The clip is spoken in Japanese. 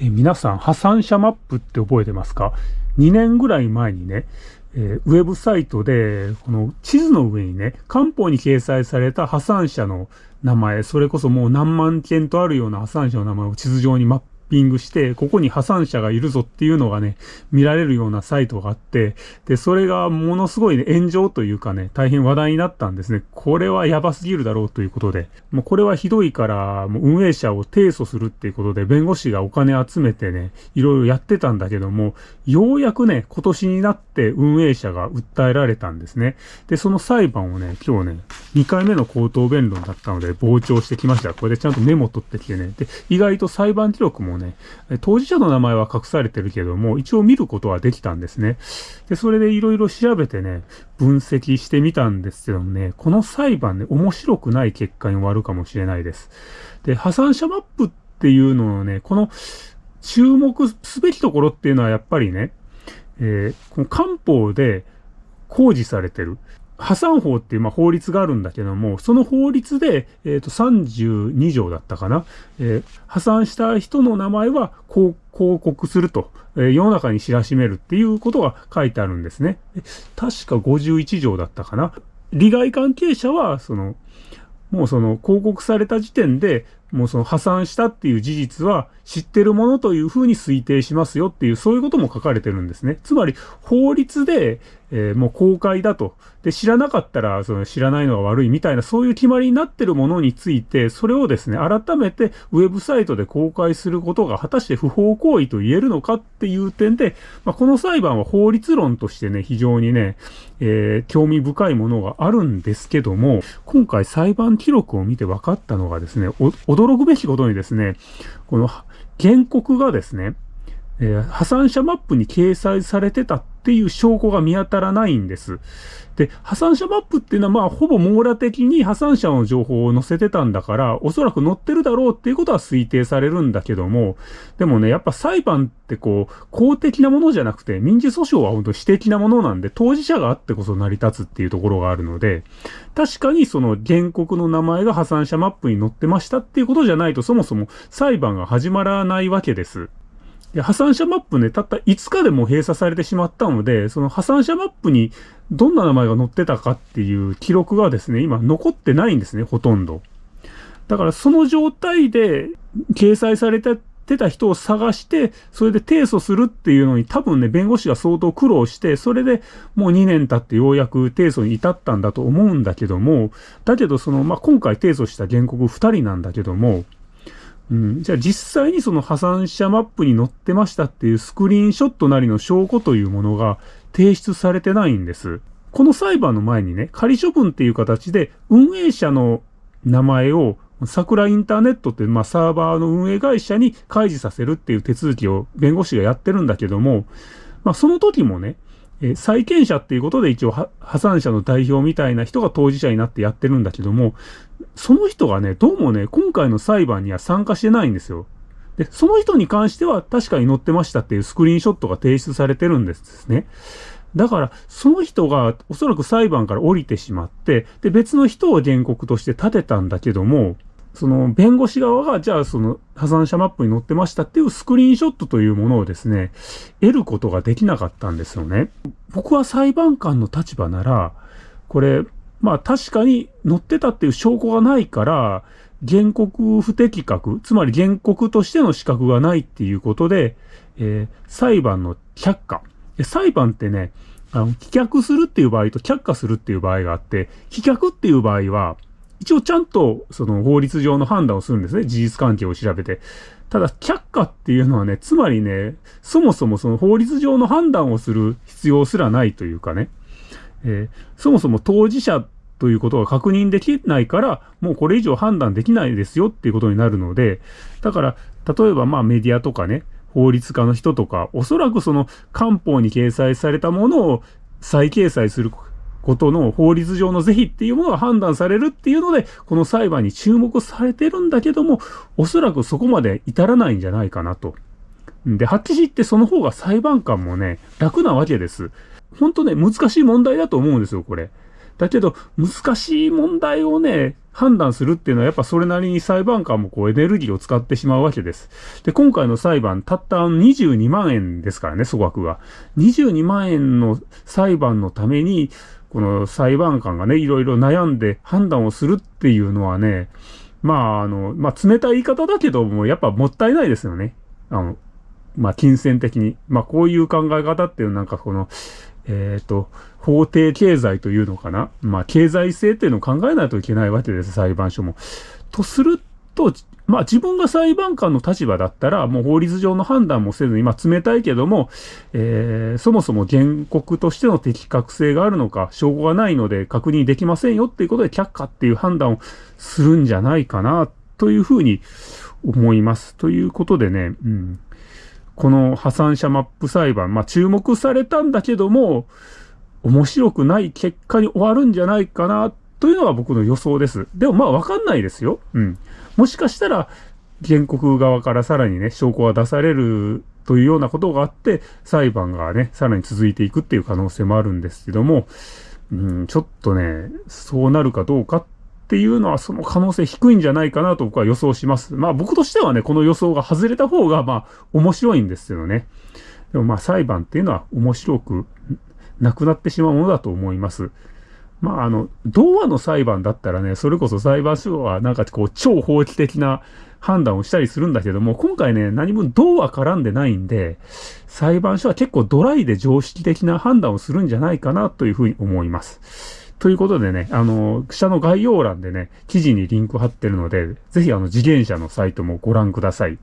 え皆さん、破産者マップって覚えてますか ?2 年ぐらい前にね、えー、ウェブサイトで、この地図の上にね、官報に掲載された破産者の名前、それこそもう何万件とあるような破産者の名前を地図上にマップピングして、ここに破産者がいるぞっていうのがね、見られるようなサイトがあって、で、それがものすごいね、炎上というかね、大変話題になったんですね。これはやばすぎるだろうということで、もうこれはひどいから、もう運営者を提訴するっていうことで、弁護士がお金集めてね、いろいろやってたんだけども、ようやくね、今年になって運営者が訴えられたんですね。で、その裁判をね、今日ね、2回目の口頭弁論だったので、傍聴してきました。これでちゃんとメモ取ってきてね。で、意外と裁判記録もね、当事者の名前は隠されてるけども、一応見ることはできたんですね。で、それでいろいろ調べてね、分析してみたんですけどもね、この裁判ね、面白くない結果に終わるかもしれないです。で、破産者マップっていうのをね、この注目すべきところっていうのはやっぱりね、えー、この漢方で公示されてる。破産法っていうまあ法律があるんだけども、その法律で、えっ、ー、と32条だったかな、えー、破産した人の名前は広告すると、えー、世の中に知らしめるっていうことが書いてあるんですね。確か51条だったかな。利害関係者は、その、もうその広告された時点で、もうその破産したっていう事実は知ってるものというふうに推定しますよっていう、そういうことも書かれてるんですね。つまり、法律で、えー、もう公開だと。で、知らなかったら、その知らないのが悪いみたいな、そういう決まりになってるものについて、それをですね、改めてウェブサイトで公開することが果たして不法行為と言えるのかっていう点で、まあ、この裁判は法律論としてね、非常にね、えー、興味深いものがあるんですけども、今回裁判記録を見て分かったのがですね、驚くべきことにですね、この原告がですね、えー、破産者マップに掲載されてたってっていう証拠が見当たらないんです。で、破産者マップっていうのはまあほぼ網羅的に破産者の情報を載せてたんだから、おそらく載ってるだろうっていうことは推定されるんだけども、でもね、やっぱ裁判ってこう、公的なものじゃなくて、民事訴訟は本当私的なものなんで、当事者があってこそ成り立つっていうところがあるので、確かにその原告の名前が破産者マップに載ってましたっていうことじゃないと、そもそも裁判が始まらないわけです。で、破産者マップね、たった5日でも閉鎖されてしまったので、その破産者マップにどんな名前が載ってたかっていう記録がですね、今残ってないんですね、ほとんど。だからその状態で掲載されてた人を探して、それで提訴するっていうのに多分ね、弁護士が相当苦労して、それでもう2年経ってようやく提訴に至ったんだと思うんだけども、だけどその、まあ、今回提訴した原告2人なんだけども、うん、じゃあ実際にその破産者マップに載ってましたっていうスクリーンショットなりの証拠というものが提出されてないんです。この裁判の前にね、仮処分っていう形で運営者の名前を桜インターネットっていう、まあ、サーバーの運営会社に開示させるっていう手続きを弁護士がやってるんだけども、まあ、その時もね、え債権者っていうことで一応破産者の代表みたいな人が当事者になってやってるんだけども、その人がね、どうもね、今回の裁判には参加してないんですよ。で、その人に関しては確かに載ってましたっていうスクリーンショットが提出されてるんですね。だから、その人がおそらく裁判から降りてしまって、で、別の人を原告として立てたんだけども、その弁護士側が、じゃあその破産者マップに載ってましたっていうスクリーンショットというものをですね、得ることができなかったんですよね。僕は裁判官の立場なら、これ、まあ確かに載ってたっていう証拠がないから、原告不適格、つまり原告としての資格がないっていうことで、えー、裁判の却下。裁判ってね、あの、棄却するっていう場合と却下するっていう場合があって、棄却っていう場合は、一応ちゃんとその法律上の判断をするんですね。事実関係を調べて。ただ、却下っていうのはね、つまりね、そもそもその法律上の判断をする必要すらないというかね、えー、そもそも当事者ということが確認できないから、もうこれ以上判断できないですよっていうことになるので、だから、例えばまあメディアとかね、法律家の人とか、おそらくその官報に掲載されたものを再掲載することの法律上の是非っていうものが判断されるっていうので、この裁判に注目されてるんだけども、おそらくそこまで至らないんじゃないかなと。で、はっきり言ってその方が裁判官もね、楽なわけです。ほんとね、難しい問題だと思うんですよ、これ。だけど、難しい問題をね、判断するっていうのはやっぱそれなりに裁判官もこうエネルギーを使ってしまうわけです。で、今回の裁判、たった22万円ですからね、粗額が。22万円の裁判のために、この裁判官がね、いろいろ悩んで判断をするっていうのはね、まあ、あの、まあ、冷たい言い方だけども、やっぱもったいないですよね。あの、まあ、金銭的に。まあ、こういう考え方っていうなんかこの、えっ、ー、と、法定経済というのかな？まあ、経済性っていうのを考えないといけないわけです、裁判所も。とすると、まあ自分が裁判官の立場だったら、もう法律上の判断もせずに、まあ冷たいけども、えー、そもそも原告としての適格性があるのか、証拠がないので確認できませんよっていうことで却下っていう判断をするんじゃないかな、というふうに思います。ということでね、うん。この破産者マップ裁判、まあ注目されたんだけども、面白くない結果に終わるんじゃないかな、というのが僕の予想です。でもまあわかんないですよ。うん。もしかしたら、原告側からさらにね、証拠が出されるというようなことがあって、裁判がね、さらに続いていくっていう可能性もあるんですけども、うん、ちょっとね、そうなるかどうかっっていうのはその可能性低いんじゃないかなと僕は予想します。まあ僕としてはね、この予想が外れた方がまあ面白いんですよね。でもまあ裁判っていうのは面白くなくなってしまうものだと思います。まあ、あの、童話の裁判だったらね、それこそ裁判所はなんかこう、超法規的な判断をしたりするんだけども、今回ね、何も童話絡んでないんで、裁判所は結構ドライで常識的な判断をするんじゃないかなというふうに思います。ということでね、あの、下の概要欄でね、記事にリンク貼ってるので、ぜひあの、自転車のサイトもご覧ください。